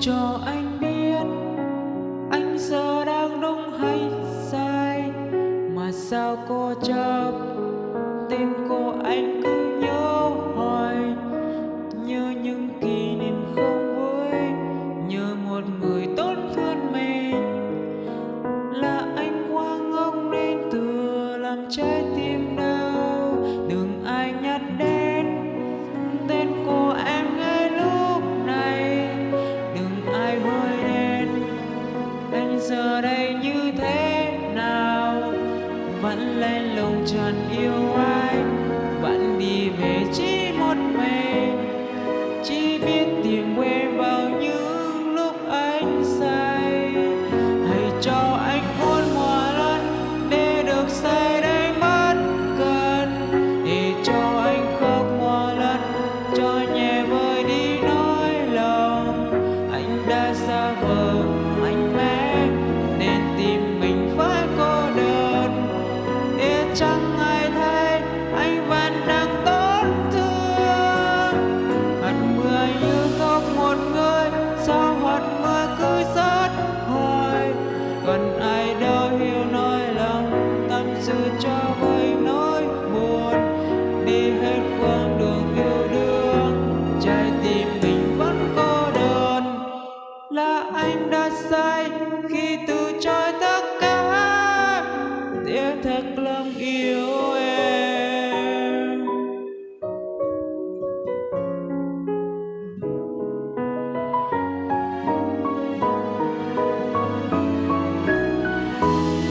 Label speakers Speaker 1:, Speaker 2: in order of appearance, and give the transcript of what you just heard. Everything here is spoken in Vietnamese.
Speaker 1: cho anh biết anh giờ đang đúng hay sai mà sao cô chấp tim cô anh cứ nhớ hoài. Như những kỷ niệm không vui như một người tốt thương mình. Là anh quá ngông nên từ làm trái tim đau. Giờ đây như thế nào? Vẫn lên lùng trần yêu anh, vẫn đi về chỉ một mình. Chỉ biết tìm quê hết quãng đường